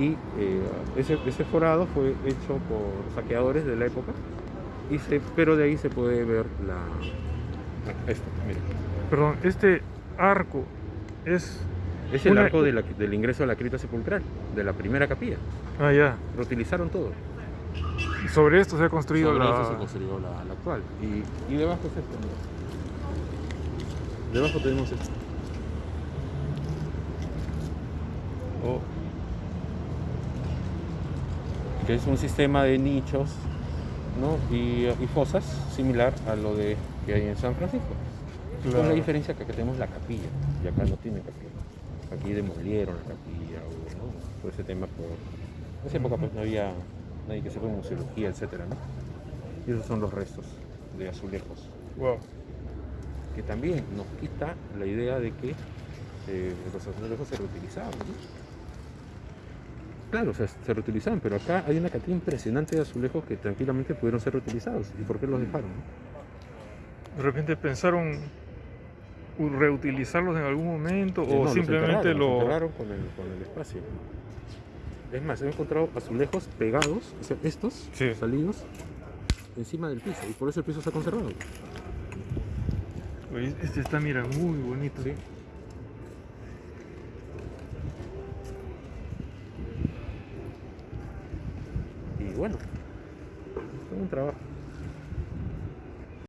y eh, ese, ese forado fue hecho por saqueadores de la época, y se, pero de ahí se puede ver la... Esto, mira. Perdón, este arco es... Es el Una- arco de la- del ingreso a la cripta sepulcral, de la primera capilla. Ah, ya. Reutilizaron todo. Y sobre esto se ha construido Sobre la... eso se construyó la, la actual. Y, y debajo es esto. mira. Debajo tenemos esto. Oh. Que es un sistema de nichos ¿no? y, y fosas similar a lo de que hay en San Francisco. Con la diferencia que acá tenemos la capilla y acá no tiene capilla. Aquí demolieron la capilla o, ¿no? por ese tema. Por... En esa época pues no había nadie que sepa museología, etcétera, ¿no? Y esos son los restos de azulejos, Wow. que también nos quita la idea de que eh, los azulejos se reutilizaban. ¿no? Claro, o sea, se reutilizaban, pero acá hay una cantidad impresionante de azulejos que tranquilamente pudieron ser reutilizados. ¿Y por qué los dejaron? De repente pensaron reutilizarlos en algún momento Eh, o no, los simplemente enterraron, los lo... enterraron con el, con el espacio. Es más, he encontrado azulejos pegados, o sea, estos Sí. salidos, encima del piso, y por eso el piso se ha conservado. Este está, mira, muy bonito. Sí. Y bueno, fue un trabajo.